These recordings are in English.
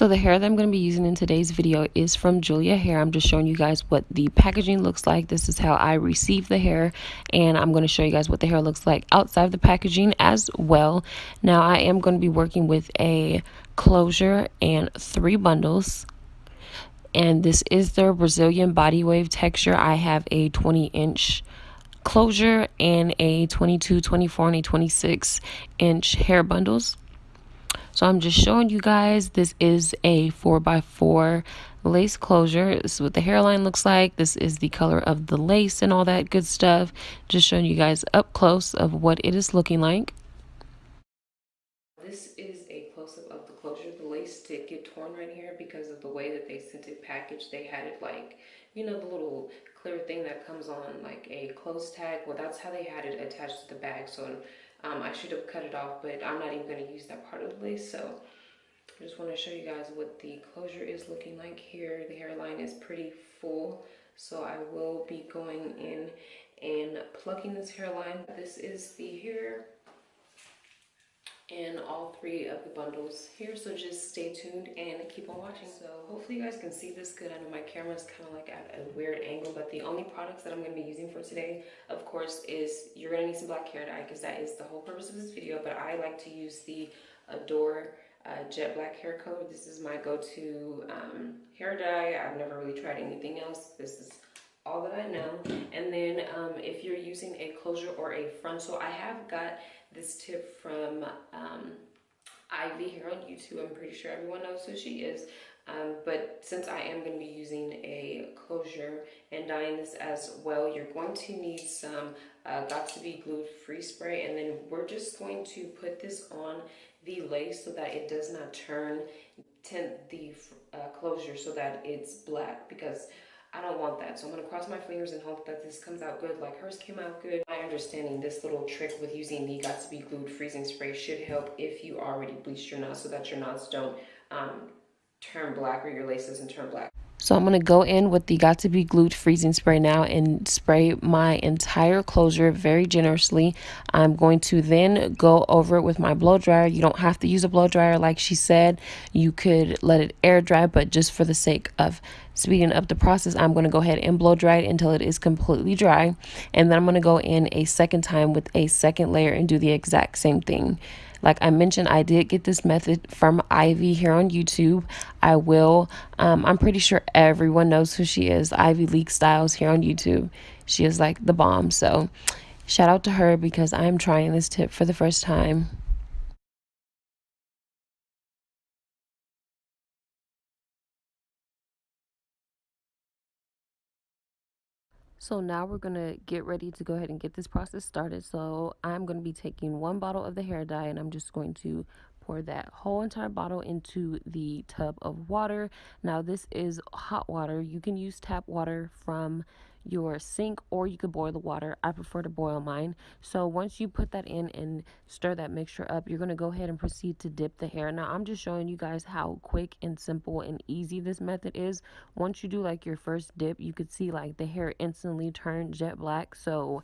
So the hair that I'm going to be using in today's video is from Julia Hair. I'm just showing you guys what the packaging looks like. This is how I received the hair and I'm going to show you guys what the hair looks like outside of the packaging as well. Now I am going to be working with a closure and three bundles and this is their Brazilian body wave texture. I have a 20 inch closure and a 22, 24, and a 26 inch hair bundles. So I'm just showing you guys this is a 4x4 lace closure. This is what the hairline looks like. This is the color of the lace and all that good stuff. Just showing you guys up close of what it is looking like. This is a close-up of the closure. The lace did get torn right here because of the way that they sent it packaged. They had it like, you know, the little clear thing that comes on like a close tag. Well, that's how they had it attached to the bag. So um, I should have cut it off, but I'm not even going to use that part of the lace. So I just want to show you guys what the closure is looking like here. The hairline is pretty full. So I will be going in and plucking this hairline. This is the hair in all three of the bundles here so just stay tuned and keep on watching. So hopefully you guys can see this good. I know my camera is kind of like at a weird angle but the only products that i'm going to be using for today of course is you're going to need some black hair dye because that is the whole purpose of this video but i like to use the adore uh, jet black hair color. This is my go-to um, hair dye. I've never really tried anything else. This is all that I know. And then um, if you're using a closure or a frontal, I have got this tip from Ivy here on YouTube. I'm pretty sure everyone knows who she is. Um, but since I am going to be using a closure and dyeing this as well, you're going to need some uh, got to be Glued Freeze Spray. And then we're just going to put this on the lace so that it does not turn tint the uh, closure so that it's black because I don't want that. So I'm going to cross my fingers and hope that this comes out good like hers came out good. My understanding this little trick with using the Got To Be Glued Freezing Spray should help if you already bleached your knots so that your knots don't um, turn black or your lace doesn't turn black. So I'm going to go in with the Got To Be Glued Freezing Spray now and spray my entire closure very generously. I'm going to then go over it with my blow dryer. You don't have to use a blow dryer like she said. You could let it air dry, but just for the sake of speeding up the process, I'm going to go ahead and blow dry it until it is completely dry. And then I'm going to go in a second time with a second layer and do the exact same thing. Like I mentioned, I did get this method from Ivy here on YouTube. I will, um, I'm pretty sure everyone knows who she is, Ivy Leak Styles here on YouTube. She is like the bomb. So shout out to her because I'm trying this tip for the first time. So now we're going to get ready to go ahead and get this process started. So I'm going to be taking one bottle of the hair dye and I'm just going to pour that whole entire bottle into the tub of water. Now this is hot water. You can use tap water from your sink or you could boil the water. I prefer to boil mine. So once you put that in and stir that mixture up, you're going to go ahead and proceed to dip the hair. Now I'm just showing you guys how quick and simple and easy this method is. Once you do like your first dip, you could see like the hair instantly turn jet black. So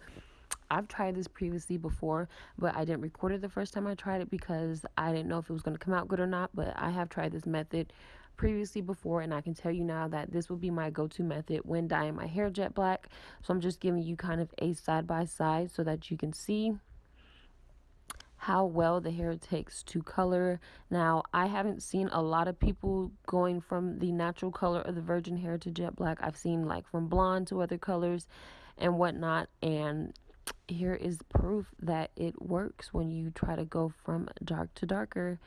I've tried this previously before, but I didn't record it the first time I tried it because I didn't know if it was going to come out good or not. But I have tried this method previously before and I can tell you now that this will be my go-to method when dyeing my hair jet black. So I'm just giving you kind of a side by side so that you can see how well the hair takes to color. Now, I haven't seen a lot of people going from the natural color of the virgin hair to jet black. I've seen like from blonde to other colors and whatnot. And here is proof that it works when you try to go from dark to darker.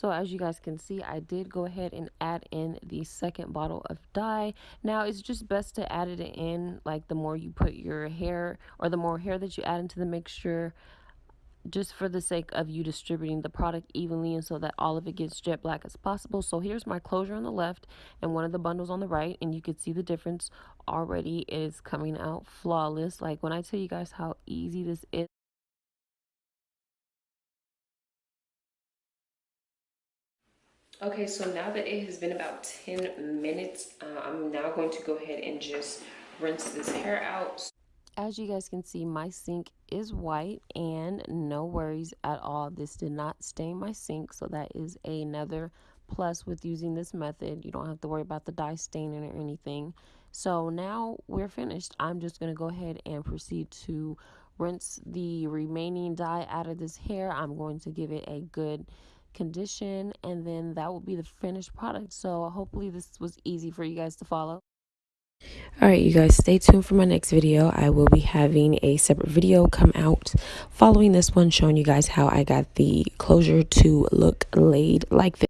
So as you guys can see, I did go ahead and add in the second bottle of dye. Now it's just best to add it in like the more you put your hair or the more hair that you add into the mixture just for the sake of you distributing the product evenly and so that all of it gets jet black as possible. So here's my closure on the left and one of the bundles on the right and you can see the difference already is coming out flawless. Like when I tell you guys how easy this is. Okay, so now that it has been about 10 minutes, uh, I'm now going to go ahead and just rinse this hair out. As you guys can see, my sink is white and no worries at all. This did not stain my sink, so that is another plus with using this method you don't have to worry about the dye staining or anything so now we're finished i'm just going to go ahead and proceed to rinse the remaining dye out of this hair i'm going to give it a good condition and then that will be the finished product. So hopefully this was easy for you guys to follow. All right you guys stay tuned for my next video. I will be having a separate video come out following this one showing you guys how i got the closure to look laid like this